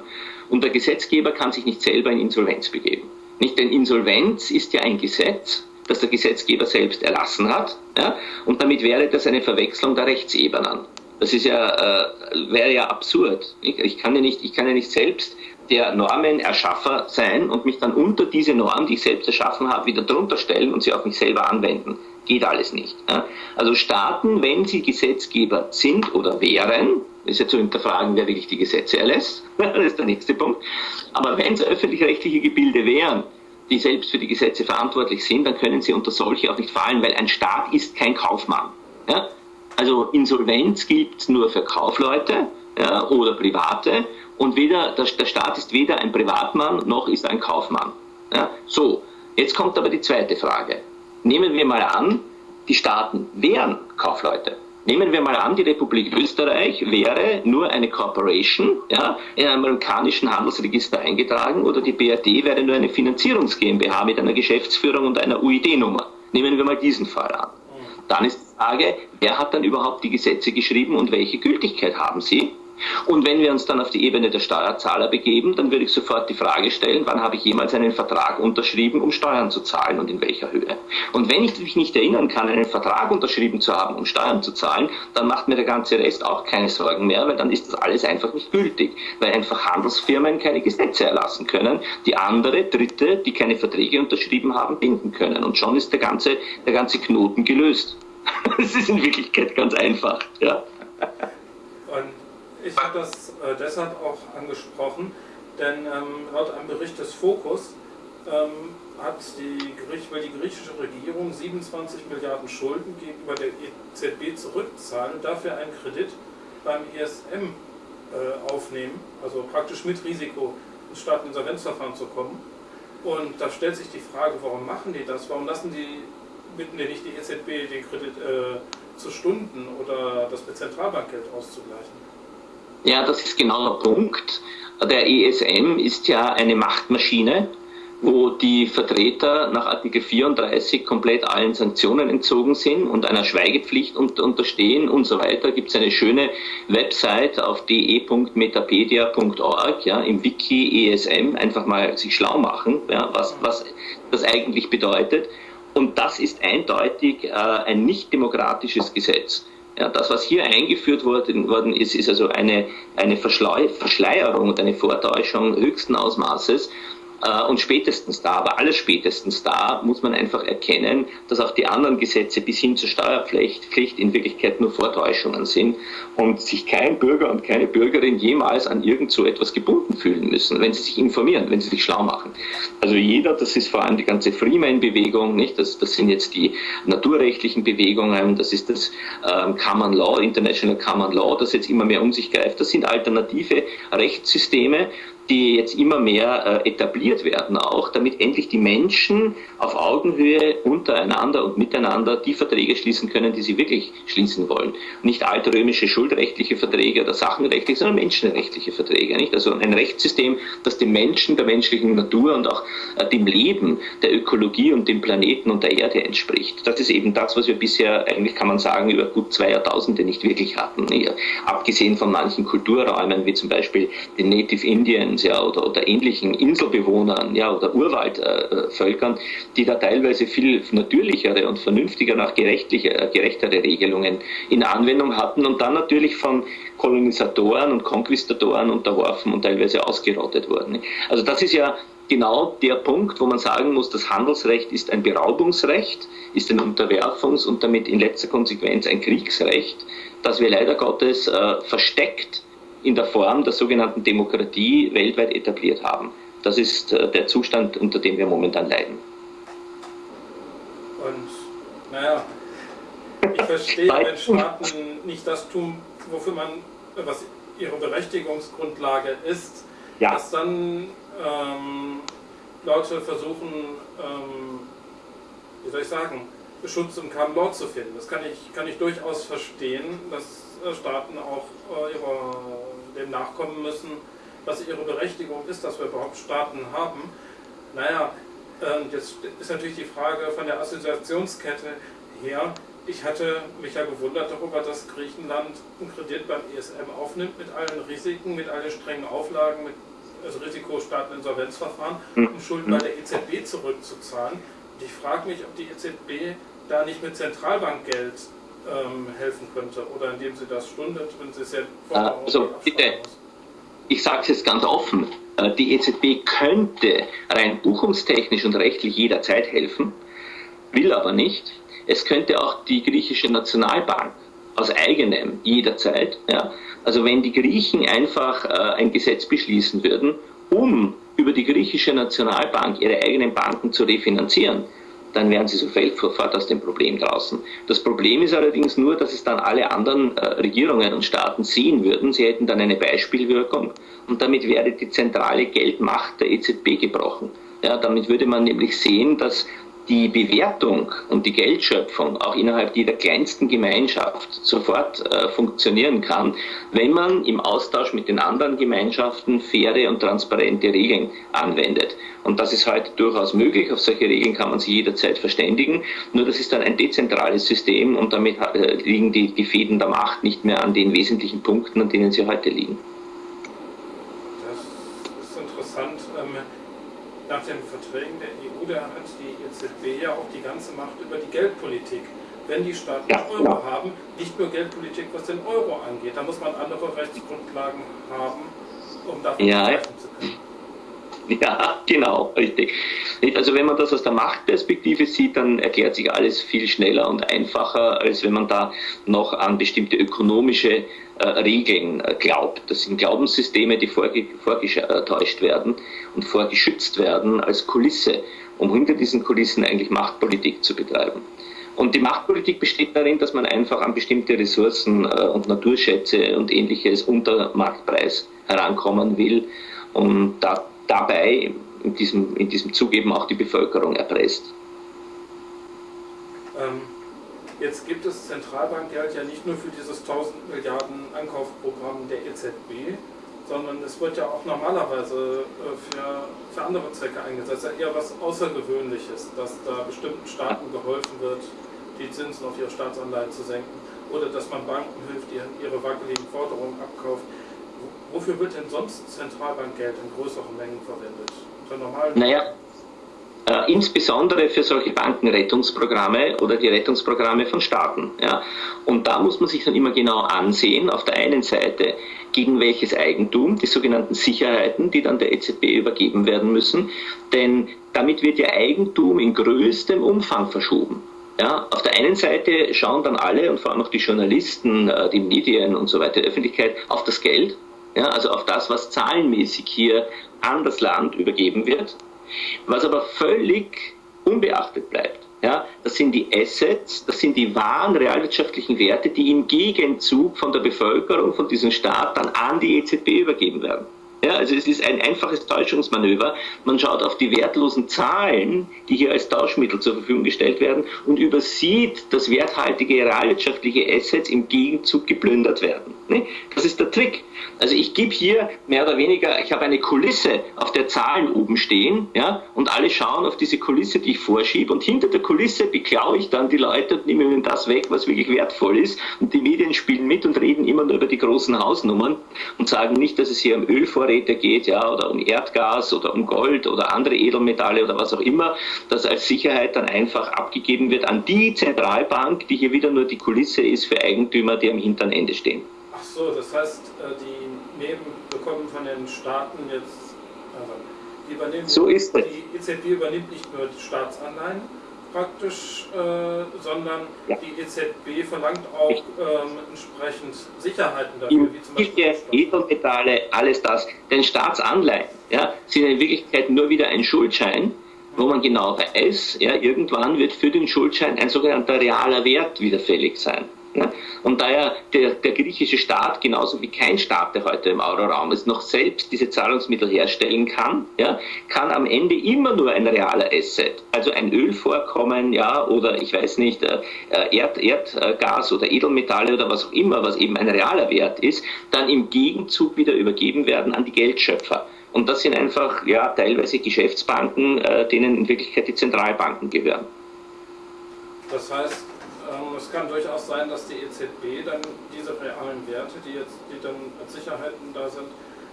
und der Gesetzgeber kann sich nicht selber in Insolvenz begeben. Nicht, denn Insolvenz ist ja ein Gesetz, das der Gesetzgeber selbst erlassen hat, ja, und damit wäre das eine Verwechslung der Rechtsebenen. Das ist ja, äh, wäre ja absurd. Ich, ich, kann ja nicht, ich kann ja nicht selbst der Normenerschaffer sein und mich dann unter diese Norm, die ich selbst erschaffen habe, wieder drunter stellen und sie auf mich selber anwenden. Geht alles nicht. Ja. Also Staaten, wenn sie Gesetzgeber sind oder wären, ist ja zu hinterfragen, wer wirklich die Gesetze erlässt, das ist der nächste Punkt, aber wenn es öffentlich-rechtliche Gebilde wären, die selbst für die Gesetze verantwortlich sind, dann können sie unter solche auch nicht fallen, weil ein Staat ist kein Kaufmann. Ja? Also Insolvenz gilt nur für Kaufleute ja, oder Private und weder, der, der, Staat ist weder ein Privatmann noch ist ein Kaufmann. Ja? So, jetzt kommt aber die zweite Frage. Nehmen wir mal an, die Staaten wären Kaufleute. Nehmen wir mal an, die Republik Österreich wäre nur eine Corporation, ja, in einem amerikanischen Handelsregister eingetragen oder die BRD wäre nur eine Finanzierungs GmbH mit einer Geschäftsführung und einer UID-Nummer. Nehmen wir mal diesen Fall an. Dann ist die Frage, wer hat dann überhaupt die Gesetze geschrieben und welche Gültigkeit haben sie? Und wenn wir uns dann auf die Ebene der Steuerzahler begeben, dann würde ich sofort die Frage stellen, wann habe ich jemals einen Vertrag unterschrieben, um Steuern zu zahlen und in welcher Höhe? Und wenn ich mich nicht erinnern kann, einen Vertrag unterschrieben zu haben, um Steuern zu zahlen, dann macht mir der ganze Rest auch keine Sorgen mehr, weil dann ist das alles einfach nicht gültig, weil einfach Handelsfirmen keine Gesetze erlassen können, die andere, Dritte, die keine Verträge unterschrieben haben, binden können. Und schon ist der ganze, der ganze Knoten gelöst. Das ist in Wirklichkeit ganz einfach. Ja. Ich habe das äh, deshalb auch angesprochen, denn ähm, laut einem Bericht des Fokus ähm, hat die, will die griechische Regierung 27 Milliarden Schulden gegenüber der EZB zurückzahlen und dafür einen Kredit beim ESM äh, aufnehmen, also praktisch mit Risiko ins Staateninsolvenzverfahren zu kommen. Und da stellt sich die Frage, warum machen die das? Warum lassen die, bitten die nicht die EZB den Kredit äh, zu Stunden oder das mit Zentralbankgeld auszugleichen? Ja, das ist genau der Punkt. Der ESM ist ja eine Machtmaschine, wo die Vertreter nach Artikel 34 komplett allen Sanktionen entzogen sind und einer Schweigepflicht unterstehen und so weiter. Gibt es eine schöne Website auf de.metapedia.org, ja, im Wiki ESM, einfach mal sich schlau machen, ja, was, was das eigentlich bedeutet. Und das ist eindeutig äh, ein nicht demokratisches Gesetz. Ja, das, was hier eingeführt worden, worden ist, ist also eine, eine Verschleierung und eine Vortäuschung höchsten Ausmaßes und spätestens da, aber alles spätestens da, muss man einfach erkennen, dass auch die anderen Gesetze bis hin zur Steuerpflicht Pflicht in Wirklichkeit nur Vortäuschungen sind und sich kein Bürger und keine Bürgerin jemals an irgend so etwas gebunden fühlen müssen, wenn sie sich informieren, wenn sie sich schlau machen. Also jeder, das ist vor allem die ganze Freeman-Bewegung, nicht? Das, das sind jetzt die naturrechtlichen Bewegungen, das ist das ähm, Common Law, International Common Law, das jetzt immer mehr um sich greift. Das sind alternative Rechtssysteme, die jetzt immer mehr äh, etabliert werden auch, damit endlich die Menschen auf Augenhöhe untereinander und miteinander die Verträge schließen können, die sie wirklich schließen wollen. Nicht altrömische schuldrechtliche Verträge oder sachenrechtliche, sondern menschenrechtliche Verträge. Nicht? Also ein Rechtssystem, das dem Menschen, der menschlichen Natur und auch äh, dem Leben, der Ökologie und dem Planeten und der Erde entspricht. Das ist eben das, was wir bisher eigentlich, kann man sagen, über gut zwei Jahrtausende nicht wirklich hatten. Nicht? Abgesehen von manchen Kulturräumen, wie zum Beispiel den Native Indian, Indiens ja, oder, oder ähnlichen Inselbewohnern ja, oder Urwaldvölkern, die da teilweise viel natürlichere und vernünftiger nach gerechtliche, gerechtere Regelungen in Anwendung hatten und dann natürlich von Kolonisatoren und Konquistatoren unterworfen und teilweise ausgerottet wurden. Also das ist ja genau der Punkt, wo man sagen muss, das Handelsrecht ist ein Beraubungsrecht, ist ein Unterwerfungs- und damit in letzter Konsequenz ein Kriegsrecht, das wir leider Gottes äh, versteckt in der Form der sogenannten Demokratie weltweit etabliert haben. Das ist äh, der Zustand, unter dem wir momentan leiden. Und naja, ich verstehe, wenn Staaten nicht das tun, wofür man, was ihre Berechtigungsgrundlage ist, ja. dass dann ähm, Leute versuchen, ähm, wie soll ich sagen, Schutz im Common Law zu finden. Das kann ich, kann ich durchaus verstehen, dass äh, Staaten auch äh, ihrer dem nachkommen müssen, was ihre Berechtigung ist, dass wir überhaupt Staaten haben. Naja, jetzt ist natürlich die Frage von der Assoziationskette her. Ich hatte mich ja gewundert darüber, dass Griechenland einen Kredit beim ESM aufnimmt mit allen Risiken, mit allen strengen Auflagen, mit also Risikostaateninsolvenzverfahren, hm. um Schulden bei der EZB zurückzuzahlen. Und ich frage mich, ob die EZB da nicht mit Zentralbankgeld ähm, helfen könnte oder indem sie das stundet, wenn sie es ja Also bitte, ich sage es jetzt ganz offen, äh, die EZB könnte rein buchungstechnisch und rechtlich jederzeit helfen, will aber nicht. Es könnte auch die griechische Nationalbank aus eigenem jederzeit. Ja. Also wenn die Griechen einfach äh, ein Gesetz beschließen würden, um über die griechische Nationalbank ihre eigenen Banken zu refinanzieren, dann wären sie sofort aus dem Problem draußen. Das Problem ist allerdings nur, dass es dann alle anderen äh, Regierungen und Staaten sehen würden. Sie hätten dann eine Beispielwirkung und damit wäre die zentrale Geldmacht der EZB gebrochen. Ja, damit würde man nämlich sehen, dass die Bewertung und die Geldschöpfung auch innerhalb jeder kleinsten Gemeinschaft sofort äh, funktionieren kann, wenn man im Austausch mit den anderen Gemeinschaften faire und transparente Regeln anwendet. Und das ist heute durchaus möglich. Auf solche Regeln kann man sich jederzeit verständigen. Nur das ist dann ein dezentrales System und damit äh, liegen die, die Fäden der Macht nicht mehr an den wesentlichen Punkten, an denen sie heute liegen. Das ist interessant. Ähm, nach den Verträgen der EU, da hat EZB ja auch die ganze Macht über die Geldpolitik. Wenn die Staaten ja, Euro ja. haben, nicht nur Geldpolitik, was den Euro angeht, da muss man andere Rechtsgrundlagen haben, um davon ja, zu können. Ja, genau, richtig. Also wenn man das aus der Machtperspektive sieht, dann erklärt sich alles viel schneller und einfacher, als wenn man da noch an bestimmte ökonomische äh, Regeln äh, glaubt. Das sind Glaubenssysteme, die vorge vorgetäuscht werden und vorgeschützt werden als Kulisse, um hinter diesen Kulissen eigentlich Machtpolitik zu betreiben. Und die Machtpolitik besteht darin, dass man einfach an bestimmte Ressourcen äh, und Naturschätze und ähnliches unter Marktpreis herankommen will und da dabei in diesem, in diesem Zug eben auch die Bevölkerung erpresst. Ähm, jetzt gibt es Zentralbankgeld ja nicht nur für dieses 1000 Milliarden Ankaufprogramm der EZB, sondern es wird ja auch normalerweise äh, für, für andere Zwecke eingesetzt. Ja eher was Außergewöhnliches, dass da bestimmten Staaten geholfen wird, die Zinsen auf ihre Staatsanleihen zu senken oder dass man Banken hilft, die ihre wackeligen Forderungen abkauft. Wofür wird denn sonst Zentralbankgeld in größeren Mengen verwendet? Naja, äh, insbesondere für solche Bankenrettungsprogramme oder die Rettungsprogramme von Staaten. Ja. Und da muss man sich dann immer genau ansehen, auf der einen Seite, gegen welches Eigentum, die sogenannten Sicherheiten, die dann der EZB übergeben werden müssen, denn damit wird ja Eigentum in größtem Umfang verschoben. Ja, auf der einen Seite schauen dann alle und vor allem auch die Journalisten, äh, die Medien und so weiter, die Öffentlichkeit auf das Geld, ja, also auf das, was zahlenmäßig hier an das Land übergeben wird, was aber völlig unbeachtet bleibt. Ja, das sind die Assets, das sind die wahren realwirtschaftlichen Werte, die im Gegenzug von der Bevölkerung, von diesem Staat dann an die EZB übergeben werden. Ja, also es ist ein einfaches Täuschungsmanöver. Man schaut auf die wertlosen Zahlen, die hier als Tauschmittel zur Verfügung gestellt werden und übersieht, dass werthaltige realwirtschaftliche Assets im Gegenzug geplündert werden. Ne? Das ist der Trick. Also ich gebe hier mehr oder weniger, ich habe eine Kulisse, auf der Zahlen oben stehen, ja, und alle schauen auf diese Kulisse, die ich vorschiebe, und hinter der Kulisse beklaue ich dann die Leute und nehme ihnen das weg, was wirklich wertvoll ist. Und die Medien spielen mit und reden immer nur über die großen Hausnummern und sagen nicht, dass es hier um Ölvorräte geht, ja, oder um Erdgas oder um Gold oder andere Edelmetalle oder was auch immer, das als Sicherheit dann einfach abgegeben wird an die Zentralbank, die hier wieder nur die Kulisse ist für Eigentümer, die am hinteren Ende stehen. Ach so, das heißt, äh, die nehmen, bekommen von den Staaten jetzt, also die übernehmen, so ist die EZB übernimmt nicht nur die Staatsanleihen praktisch, äh, sondern ja. die EZB verlangt auch ähm, entsprechend Sicherheiten dafür, wie zum Beispiel Edelmetalle, alles das. Denn Staatsanleihen ja, sind in Wirklichkeit nur wieder ein Schuldschein, wo man genau weiß, ja, irgendwann wird für den Schuldschein ein sogenannter realer Wert wieder fällig sein. Ja? Und daher der, der griechische Staat, genauso wie kein Staat, der heute im Euroraum ist, noch selbst diese Zahlungsmittel herstellen kann, ja, kann am Ende immer nur ein realer Asset, also ein Ölvorkommen, ja, oder ich weiß nicht, äh, Erd, Erdgas oder Edelmetalle oder was auch immer, was eben ein realer Wert ist, dann im Gegenzug wieder übergeben werden an die Geldschöpfer. Und das sind einfach ja, teilweise Geschäftsbanken, äh, denen in Wirklichkeit die Zentralbanken gehören. Das heißt, ähm, es kann durchaus sein, dass die EZB dann diese realen Werte, die jetzt die dann als Sicherheiten da sind,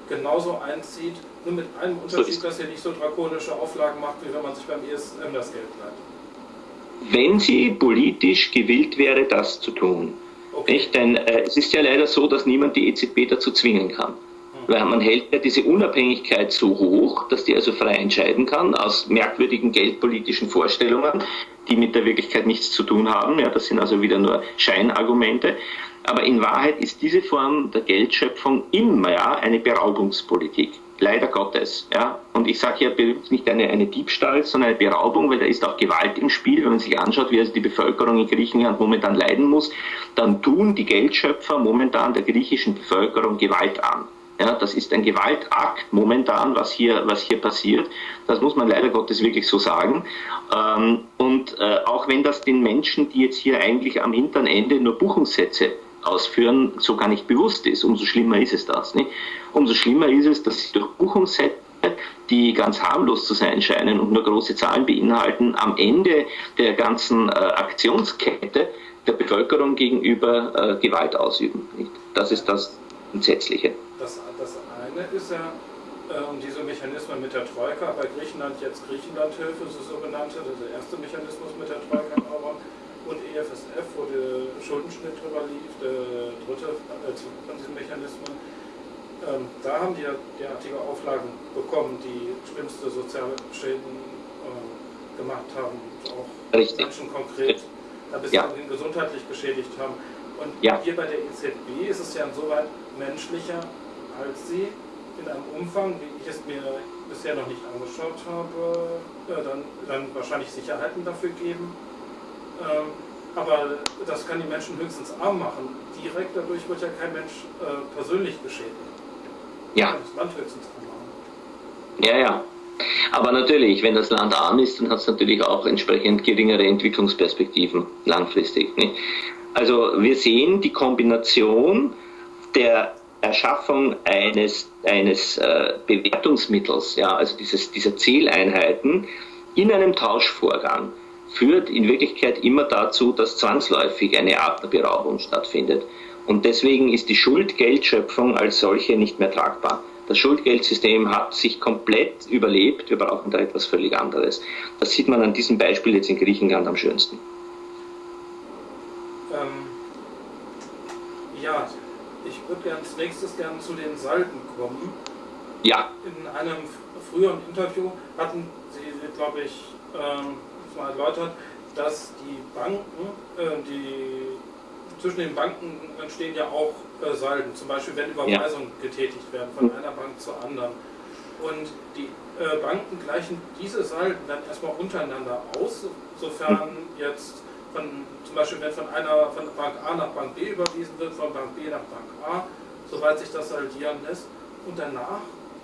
genauso einzieht, nur mit einem Unterschied, dass sie nicht so drakonische Auflagen macht, wie wenn man sich beim ESM das Geld leiht. Wenn sie politisch gewillt wäre, das zu tun. Okay. Nicht? Denn äh, es ist ja leider so, dass niemand die EZB dazu zwingen kann. Weil man hält ja diese Unabhängigkeit so hoch, dass die also frei entscheiden kann, aus merkwürdigen geldpolitischen Vorstellungen, die mit der Wirklichkeit nichts zu tun haben. Ja, das sind also wieder nur Scheinargumente. Aber in Wahrheit ist diese Form der Geldschöpfung immer ja, eine Beraubungspolitik. Leider Gottes. Ja. Und ich sage hier nicht eine, eine Diebstahl, sondern eine Beraubung, weil da ist auch Gewalt im Spiel. Wenn man sich anschaut, wie also die Bevölkerung in Griechenland momentan leiden muss, dann tun die Geldschöpfer momentan der griechischen Bevölkerung Gewalt an. Ja, das ist ein Gewaltakt momentan, was hier, was hier passiert. Das muss man leider Gottes wirklich so sagen. Ähm, und äh, auch wenn das den Menschen, die jetzt hier eigentlich am hinteren Ende nur Buchungssätze ausführen, so gar nicht bewusst ist, umso schlimmer ist es das. Nicht? Umso schlimmer ist es, dass sie durch Buchungssätze die ganz harmlos zu sein scheinen und nur große Zahlen beinhalten, am Ende der ganzen äh, Aktionskette der Bevölkerung gegenüber äh, Gewalt ausüben. Nicht? Das ist das Entsetzliche. Das, das eine ist ja äh, diese Mechanismen mit der Troika, bei Griechenland jetzt Griechenlandhilfe, so sogenannte, der erste Mechanismus mit der Troika Euro und EFSF, wo der Schuldenschnitt drüber lief, der dritte äh, von diesen Mechanismen. Ähm, da haben die ja derartige Auflagen bekommen, die schlimmste soziale Schäden äh, gemacht haben, auch Richtig. Menschen konkret da bis ja. gesundheitlich geschädigt haben. Und ja. hier bei der EZB ist es ja insoweit menschlicher, als sie in einem Umfang, wie ich es mir bisher noch nicht angeschaut habe, äh, dann, dann wahrscheinlich Sicherheiten dafür geben. Ähm, aber das kann die Menschen höchstens arm machen. Direkt dadurch wird ja kein Mensch äh, persönlich geschädigt. Ja. Das Land höchstens arm machen. Ja, ja. Aber natürlich, wenn das Land arm ist, dann hat es natürlich auch entsprechend geringere Entwicklungsperspektiven langfristig. Nicht? Also wir sehen die Kombination der Erschaffung eines, eines äh, Bewertungsmittels, ja, also dieses, dieser Zieleinheiten in einem Tauschvorgang führt in Wirklichkeit immer dazu, dass zwangsläufig eine Art der Beraubung stattfindet. Und deswegen ist die Schuldgeldschöpfung als solche nicht mehr tragbar. Das Schuldgeldsystem hat sich komplett überlebt. Wir brauchen da etwas völlig anderes. Das sieht man an diesem Beispiel jetzt in Griechenland am schönsten. Ähm, ja, ich würde gerne als nächstes gerne zu den Salden kommen. Ja. In einem früheren Interview hatten Sie, glaube ich, ähm, mal erläutert, dass die Banken, äh, die zwischen den Banken entstehen ja auch äh, Salden, zum Beispiel wenn Überweisungen ja. getätigt werden von einer Bank zur anderen. Und die äh, Banken gleichen diese Salden dann erstmal untereinander aus, sofern jetzt von, zum Beispiel wenn von einer von Bank A nach Bank B überwiesen wird, von Bank B nach Bank A, soweit sich das saldieren lässt. Und danach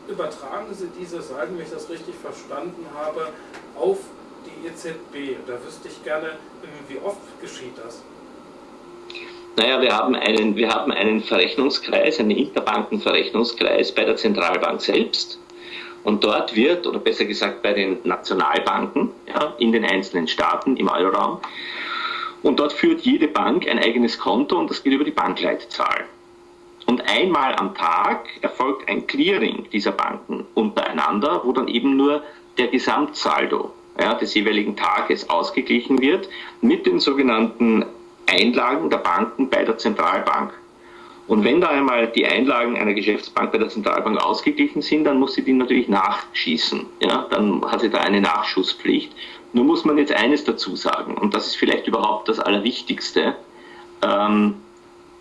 übertragen sie diese Salden, wenn ich das richtig verstanden habe, auf die EZB. Da wüsste ich gerne, wie oft geschieht das? Naja, wir haben einen, wir haben einen Verrechnungskreis, einen Interbankenverrechnungskreis bei der Zentralbank selbst. Und dort wird, oder besser gesagt bei den Nationalbanken ja, in den einzelnen Staaten im Euroraum, und dort führt jede Bank ein eigenes Konto und das geht über die Bankleitzahl. Und einmal am Tag erfolgt ein Clearing dieser Banken untereinander, wo dann eben nur der Gesamtsaldo ja, des jeweiligen Tages ausgeglichen wird mit den sogenannten Einlagen der Banken bei der Zentralbank. Und wenn da einmal die Einlagen einer Geschäftsbank bei der Zentralbank ausgeglichen sind, dann muss sie die natürlich nachschießen. Ja, dann hat sie da eine Nachschusspflicht. Nur muss man jetzt eines dazu sagen, und das ist vielleicht überhaupt das Allerwichtigste. Ähm,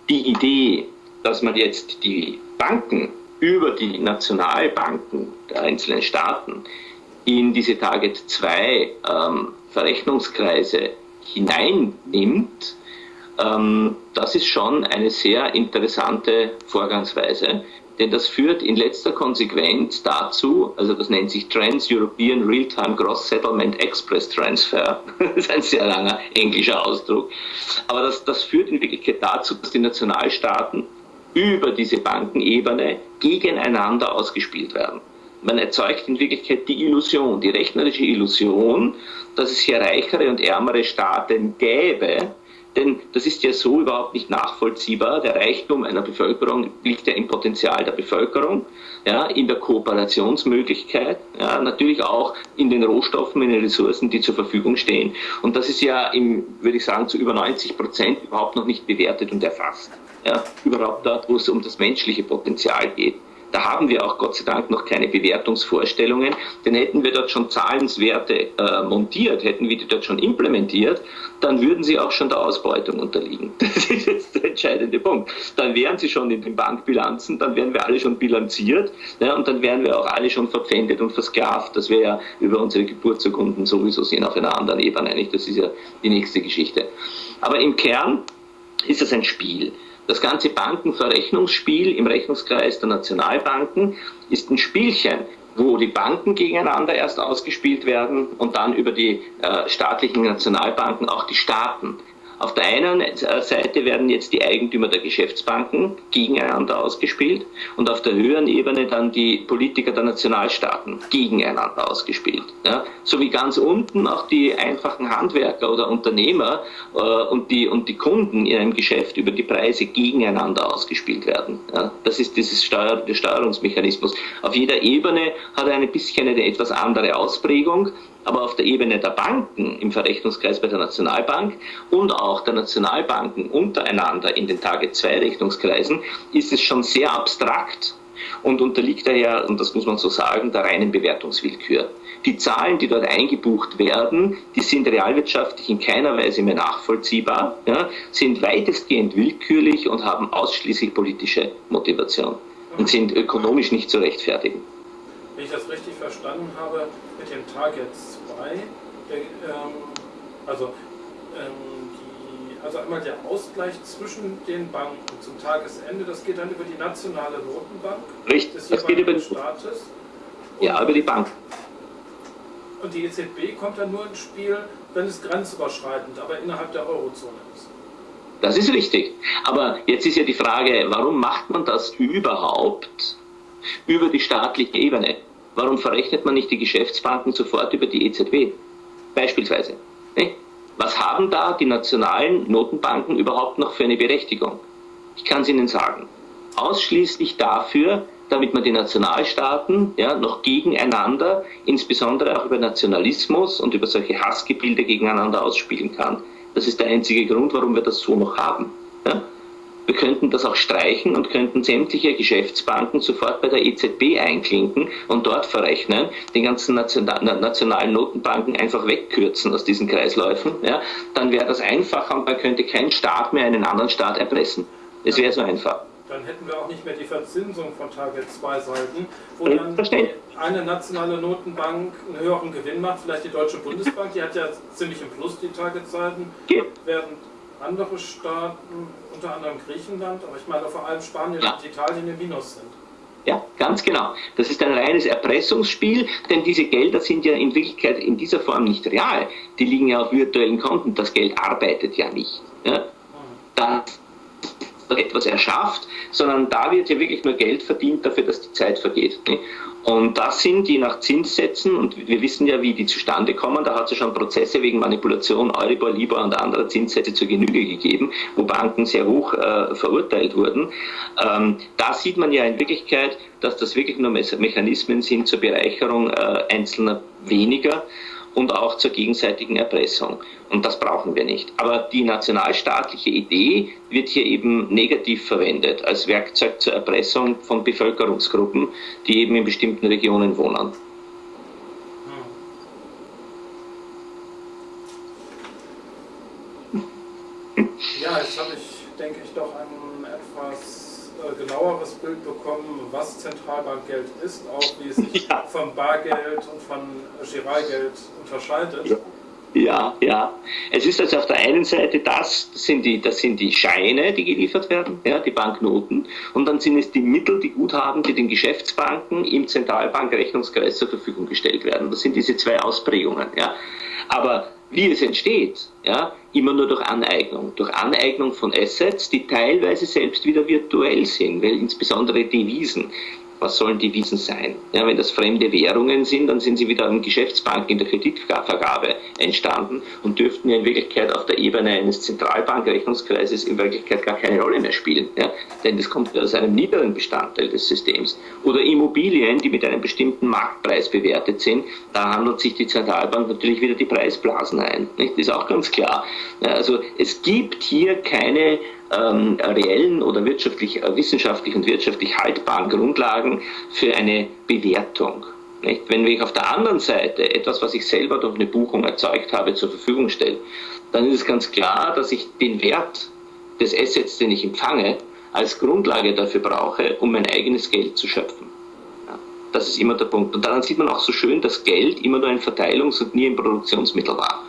die Idee, dass man jetzt die Banken über die Nationalbanken der einzelnen Staaten in diese Target 2 ähm, Verrechnungskreise hineinnimmt, ähm, das ist schon eine sehr interessante Vorgangsweise, denn das führt in letzter Konsequenz dazu, also das nennt sich Trans-European Real-Time Gross Settlement Express Transfer, das ist ein sehr langer englischer Ausdruck, aber das, das führt in Wirklichkeit dazu, dass die Nationalstaaten über diese Bankenebene gegeneinander ausgespielt werden. Man erzeugt in Wirklichkeit die Illusion, die rechnerische Illusion, dass es hier reichere und ärmere Staaten gäbe, denn das ist ja so überhaupt nicht nachvollziehbar. Der Reichtum einer Bevölkerung liegt ja im Potenzial der Bevölkerung, ja, in der Kooperationsmöglichkeit, ja, natürlich auch in den Rohstoffen, in den Ressourcen, die zur Verfügung stehen. Und das ist ja, im, würde ich sagen, zu über 90 Prozent überhaupt noch nicht bewertet und erfasst. Ja, überhaupt dort, wo es um das menschliche Potenzial geht. Da haben wir auch Gott sei Dank noch keine Bewertungsvorstellungen, denn hätten wir dort schon Zahlenswerte äh, montiert, hätten wir die dort schon implementiert, dann würden sie auch schon der Ausbeutung unterliegen. Das ist jetzt der entscheidende Punkt. Dann wären sie schon in den Bankbilanzen, dann wären wir alle schon bilanziert ja, und dann wären wir auch alle schon verpfändet und versklavt. Das wäre ja über unsere Geburtsurkunden sowieso sehen auf einer anderen Ebene. Nicht? Das ist ja die nächste Geschichte. Aber im Kern ist das ein Spiel. Das ganze Bankenverrechnungsspiel im Rechnungskreis der Nationalbanken ist ein Spielchen, wo die Banken gegeneinander erst ausgespielt werden und dann über die äh, staatlichen Nationalbanken auch die Staaten. Auf der einen Seite werden jetzt die Eigentümer der Geschäftsbanken gegeneinander ausgespielt und auf der höheren Ebene dann die Politiker der Nationalstaaten gegeneinander ausgespielt. Ja? So wie ganz unten auch die einfachen Handwerker oder Unternehmer äh, und, die, und die Kunden in einem Geschäft über die Preise gegeneinander ausgespielt werden. Ja? Das ist dieses Steuer, der Steuerungsmechanismus. Auf jeder Ebene hat er ein bisschen eine etwas andere Ausprägung aber auf der Ebene der Banken im Verrechnungskreis bei der Nationalbank und auch der Nationalbanken untereinander in den Tage-2-Rechnungskreisen ist es schon sehr abstrakt und unterliegt daher, und das muss man so sagen, der reinen Bewertungswillkür. Die Zahlen, die dort eingebucht werden, die sind realwirtschaftlich in keiner Weise mehr nachvollziehbar, ja, sind weitestgehend willkürlich und haben ausschließlich politische Motivation und sind ökonomisch nicht zu rechtfertigen. Wenn ich das richtig verstanden habe, mit dem Target 2, der, ähm, also, ähm, die, also einmal der Ausgleich zwischen den Banken zum Tagesende, das geht dann über die nationale Notenbank Richtig, des das geht über den Staates. ja, über die Bank. Und die EZB kommt dann nur ins Spiel, wenn es grenzüberschreitend, aber innerhalb der Eurozone ist. Das ist richtig. Aber jetzt ist ja die Frage, warum macht man das überhaupt über die staatliche Ebene? Warum verrechnet man nicht die Geschäftsbanken sofort über die EZB? Beispielsweise. Was haben da die nationalen Notenbanken überhaupt noch für eine Berechtigung? Ich kann es Ihnen sagen. Ausschließlich dafür, damit man die Nationalstaaten ja, noch gegeneinander, insbesondere auch über Nationalismus und über solche Hassgebilde gegeneinander ausspielen kann. Das ist der einzige Grund, warum wir das so noch haben. Ja? Wir könnten das auch streichen und könnten sämtliche Geschäftsbanken sofort bei der EZB einklinken und dort verrechnen, die ganzen nationalen Notenbanken einfach wegkürzen aus diesen Kreisläufen. Ja, dann wäre das einfacher und man könnte kein Staat mehr einen anderen Staat erpressen. Es wäre so einfach. Dann hätten wir auch nicht mehr die Verzinsung von Target 2 Seiten, wo dann eine nationale Notenbank einen höheren Gewinn macht, vielleicht die Deutsche Bundesbank, die hat ja ziemlich im Plus die Target-Seiten, während andere Staaten, unter anderem Griechenland, aber ich meine vor allem Spanien ja. und Italien im Minus sind. Ja, ganz genau. Das ist ein reines Erpressungsspiel, denn diese Gelder sind ja in Wirklichkeit in dieser Form nicht real. Die liegen ja auf virtuellen Konten. Das Geld arbeitet ja nicht. Ja. Das etwas erschafft, sondern da wird ja wirklich nur Geld verdient dafür, dass die Zeit vergeht. Und das sind je nach Zinssätzen, und wir wissen ja, wie die zustande kommen, da hat es ja schon Prozesse wegen Manipulation, Euribor, Libor und anderer Zinssätze zur Genüge gegeben, wo Banken sehr hoch äh, verurteilt wurden. Ähm, da sieht man ja in Wirklichkeit, dass das wirklich nur Mechanismen sind zur Bereicherung äh, einzelner weniger und auch zur gegenseitigen Erpressung. Und das brauchen wir nicht. Aber die nationalstaatliche Idee wird hier eben negativ verwendet als Werkzeug zur Erpressung von Bevölkerungsgruppen, die eben in bestimmten Regionen wohnen. Ja, jetzt habe ich, denke ich, doch ein genaueres Bild bekommen, was Zentralbankgeld ist, auch wie es sich ja. vom Bargeld und von Giralgeld unterscheidet. Ja. Ja, ja. Es ist also auf der einen Seite das, das sind die, das sind die Scheine, die geliefert werden, ja, die Banknoten. Und dann sind es die Mittel, die Guthaben, die den Geschäftsbanken im Zentralbankrechnungskreis zur Verfügung gestellt werden. Das sind diese zwei Ausprägungen. Ja. Aber wie es entsteht, ja, immer nur durch Aneignung. Durch Aneignung von Assets, die teilweise selbst wieder virtuell sind, weil insbesondere Devisen Was sollen die Wiesen sein? Ja, wenn das fremde Währungen sind, dann sind sie wieder an Geschäftsbanken in der Kreditvergabe entstanden und dürften ja in Wirklichkeit auf der Ebene eines Zentralbankrechnungskreises in Wirklichkeit gar keine Rolle mehr spielen. Ja? Denn das kommt aus einem niederen Bestandteil des Systems. Oder Immobilien, die mit einem bestimmten Marktpreis bewertet sind, da handelt sich die Zentralbank natürlich wieder die Preisblasen ein. Nicht? Das ist auch ganz klar. Ja, also es gibt hier keine ähm, reellen oder wirtschaftlich, äh, wissenschaftlich und wirtschaftlich haltbaren Grundlagen für eine Bewertung. Nicht? Wenn ich auf der anderen Seite etwas, was ich selber durch eine Buchung erzeugt habe, zur Verfügung stelle, dann ist es ganz klar, dass ich den Wert des Assets, den ich empfange, als Grundlage dafür brauche, um mein eigenes Geld zu schöpfen. Das ist immer der Punkt. Und daran sieht man auch so schön, dass Geld immer nur ein Verteilungs- und nie ein Produktionsmittel war.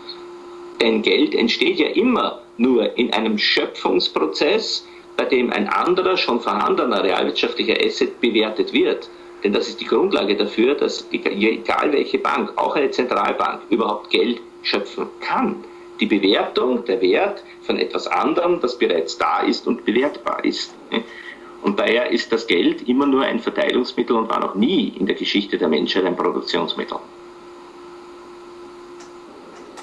Denn Geld entsteht ja immer nur in einem Schöpfungsprozess, bei dem ein anderer, schon vorhandener realwirtschaftlicher Asset bewertet wird. Denn das ist die Grundlage dafür, dass egal welche Bank, auch eine Zentralbank, überhaupt Geld schöpfen kann. Die Bewertung, der Wert von etwas anderem, das bereits da ist und bewertbar ist. Und daher ist das Geld immer nur ein Verteilungsmittel und war noch nie in der Geschichte der Menschheit ein Produktionsmittel.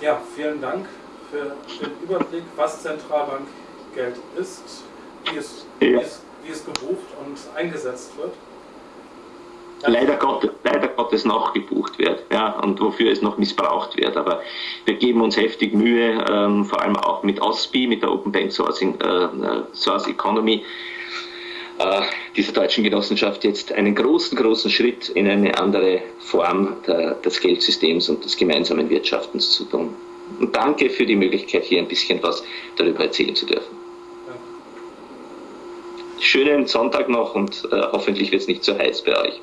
Ja, vielen Dank für den Überblick, was Zentralbankgeld ist, wie es, ja. wie es, wie es gebucht und eingesetzt wird. Leider Gottes, leider Gottes noch gebucht wird ja, und wofür es noch missbraucht wird. Aber wir geben uns heftig Mühe, ähm, vor allem auch mit OSPI, mit der Open Bank Sourcing, äh, Source Economy, äh, dieser deutschen Genossenschaft jetzt einen großen, großen Schritt in eine andere Form der, des Geldsystems und des gemeinsamen Wirtschaftens zu tun. Und danke für die Möglichkeit, hier ein bisschen was darüber erzählen zu dürfen. Schönen Sonntag noch und äh, hoffentlich wird es nicht zu heiß bei euch.